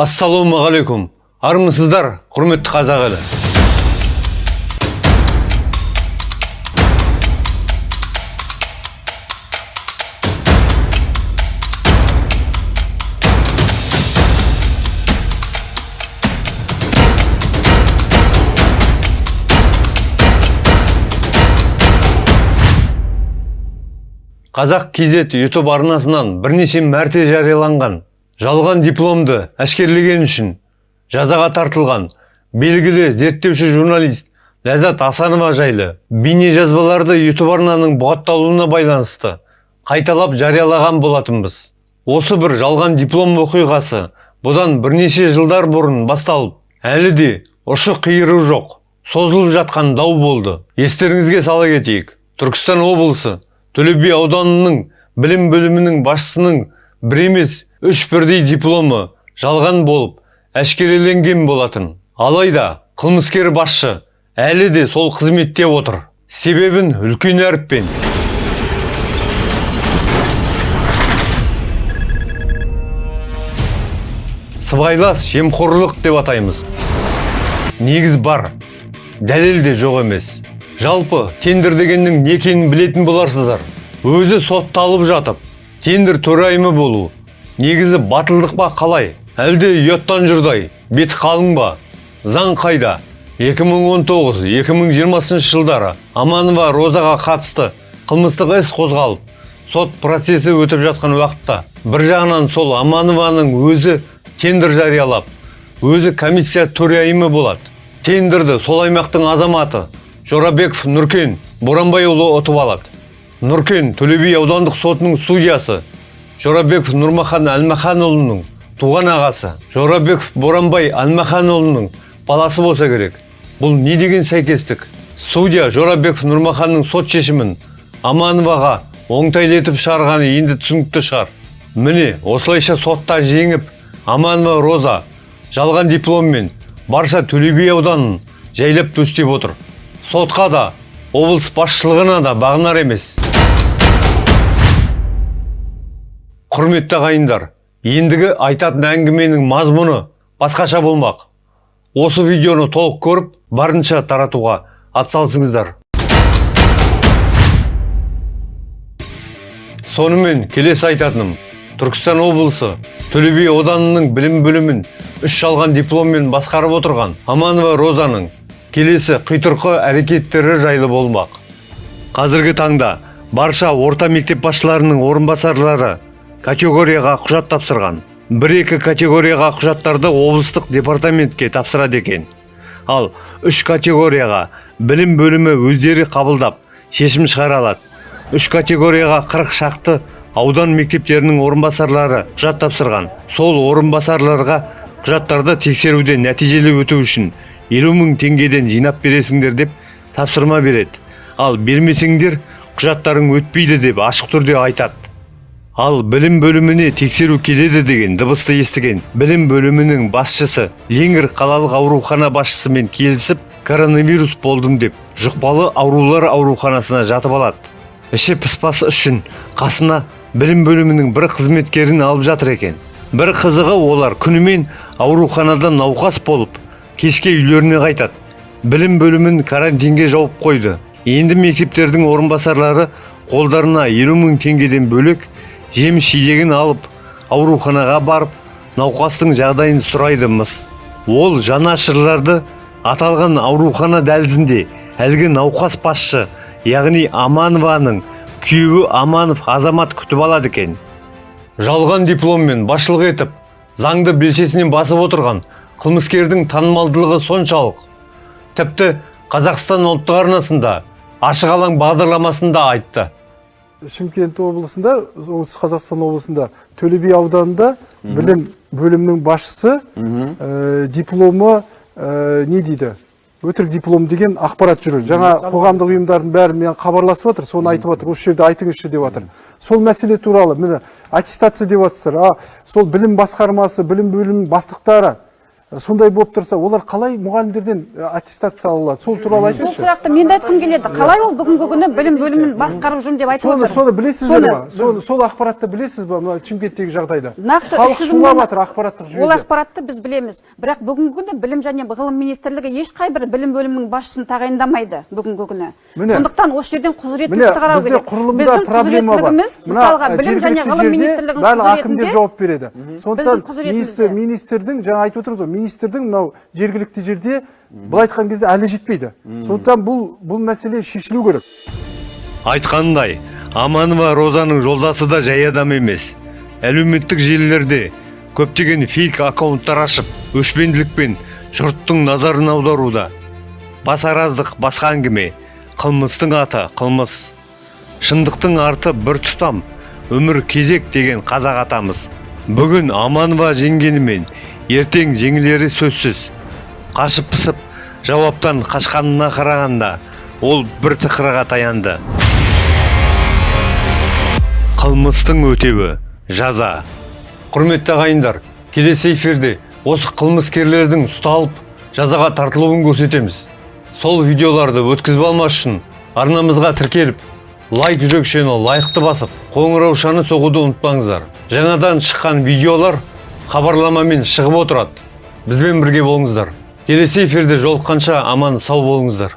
ассалаумағалейкум. Армысыздар құрметті қазақ елі. Қазақ kz ютуб арнасынан бірнеше мәрте жарияланған. Жалған дипломды әшкерлеген үшін жазаға тартылған белгілі зерттеуші журналист ләззат асанова жайлы бейнежазбаларды ютуб арнаның бұғатталуына байланысты қайталап жариялаған болатынбыз. Осы бір жалған диплом оқиғасы бұдан бірнеше жылдар бұрын басталып әлі де ұшы қиыры жоқ созылып жатқан дау болды. Естеріңізге сала кетейік түркістан облысы төле би ауданының білім бөлімінің басшысының бір емес үш бірдей дипломы жалған болып әшкереленген болатын. Алайда қылмыскер басшы әлі де сол қызметте отыр. Себебін үлкен әріппен. Сыбайлас жемқорлық деп атаймыз. Негіз бар. Дәлел де жоқ емес. Жалпы тендер дегеннің не екенін білетін боларсыздар. Өзі сотталып жатып тендер төрайымы болу. Негізі батылдық па қалай? Әлде ұяттан жұрдай бет қалың ба? Заң қайда? 2019-2020 жылдары аманова розаға қатысты қылмыстық іс қозғалып сот процесі өтіп жатқан уақытта бір жағынан сол аманованың өзі тендер жариялап өзі комиссия төрайымы болады. Тендерді сол аймақтың азаматы жорабеков нұркен боранбайұлы ұтып алады. Нұркен төле би аудандық сотының судьясы. Жорабеков нұрмахан әлмаханұлының туған ағасы. Жорабеков боранбай әлмаханұлының баласы болса керек. Бұл не деген сәйкестік? Судья жорабеков нұрмаханның сот шешімін амановаға оңтайлетіп шығарғаны енді түсінікті шығар. Міне осылайша сотта жеңіп аманова роза жалған дипломмен барша төле би ауданын жайлап төстеп отыр. Сотқа да облыс басшылығына да бағынар емес. Құрметті ағайындар ендігі айтатын әңгіменің мазмұны басқаша болмақ. Осы видеоны толық көріп барынша таратуға атсалысыңыздар. Сонымен келесі айтатыным. Түркістан облысы төле би ауданының білім бөлімін үш жалған дипломмен басқарып отырған аманова розаның келесі құйтырқы әрекеттері жайлы болмақ. Қазіргі таңда барша орта мектеп басшыларының орынбасарлары категорияға құжат тапсырған. Бір екі категорияға құжаттарды облыстық департаментке тапсырады екен. Ал үш категорияға білім бөлімі өздері қабылдап шешім шығара алады үш категорияға қырық шақты аудан мектептерінің орынбасарлары құжат тапсырған. Сол орынбасарларға құжаттарды тексеруде нәтижелі өту үшін елу мың теңгеден жинап бересіңдер деп тапсырма береді. Ал бермесеңдер құжаттарың өтпейді деп ашық түрде айтады. Ал білім бөліміне тексеру келеді деген дыбысты естіген білім бөлімінің басшысы ленгір қалалық аурухана басшысымен келісіп коронавирус болдым деп жұқпалы аурулар ауруханасына жатып алады. Іші пыспасы үшін қасына білім бөлімінің бір қызметкерін алып жатыр екен. Бір қызығы олар күнімен ауруханада науқас болып кешке үйлеріне қайтады. Білім бөлімін карантинге жауып қойды. Енді мектептердің орынбасарлары қолдарына елу мың теңгеден бөлек жеміс жидегін алып ауруханаға барып науқастың жағдайын сұрайды мыс ол жанашырларды аталған аурухана дәлізінде әлгі науқас басшы яғни аманованың күйеуі аманов азамат күтіп алады екен. Жалған дипломмен басшылық етіп заңды белшесінен басып отырған қылмыскердің танымалдылығы соншалық. Тіпті қазақстан ұлттық арнасында ашық алаң бағдарламасында айтты. Шымкент облысында оңтүстік қазақстан облысында төле би ауданында білім бөлімінің басшысы ә, дипломы ә, не дейді? Өтірік диплом деген ақпарат жүр. Жаңа қоғамдық ұйымдардың бәрі мен хабарласып жатыр соны айтып жатыр осы жерде айтыңызшы деп жатыр сол мәселе туралы міне аттестация деп жатсыздар а сол білім басқармасы білім бөлімінің бастықтары сондай болып тұрса олар қалай мұғалімдерден э, аттестация ала алады? Сол туралы сол айтыңызшы сұрақты мен де айтқым келеді. Қалай ол бүгінгі күні білім бөлімін басқарып жүрмін деп айтып отыр? соны білесіздер ма? Сол ақпаратты білесіз ба? Мына шымкенттегі жағдайда. Нақты халық шулап жатыр ақпараттық ол жүйеде ақпаратты біз білеміз. Бірақ бүгінгі күні білім және ғылым министрлігі ешқай бір білім бөлімінің басшысын тағайындамайды бүгінгі күні. Міне. сондықтан осы жерден құзыреттілікті қарау керек құрылымда проблема бар. мысалға мына білім және ғылым министрлігінің барлық әкімдер құзыретінде жауап береді. Сондықтан министрдің жаңа айтып отырмыз ғой министрдің мынау жергілікті жерде былай айтқан кезде әлі жетпейді. Сондықтан бұл бұл мәселе шешілу керек. Айтқандай аманова розаның жолдасы да жай адам емес. Әлеуметтік желілерде көптеген фейк аккаунттар ашып өшпенділікпен жұрттың назарын аударуда басараздық басқа әңгіме қылмыстың аты қылмыс. Шындықтың арты бір тұтам өмір кезек деген қазақ атамыз. Бүгін аманова жеңгенімен ертең жеңілері сөзсіз. Қашып пысып жауаптан қашқанына қарағанда ол бір тықырға таянды. Қылмыстың өтеуі жаза. Құрметті ағайындар келесі эфирде осы қылмыскерлердің ұсталып жазаға тартылуын көрсетеміз. Сол видеоларды өткізіп алмас үшін арнамызға тіркеліп лайк жүрекшені лайықты басып қоңыраушаны соғуды ұмытпаңыздар. Жаңадан шыққан видеолар хабарламамен шығып отырады. Бізбен бірге болыңыздар. Келесі эфирде жолыққанша аман сау болыңыздар.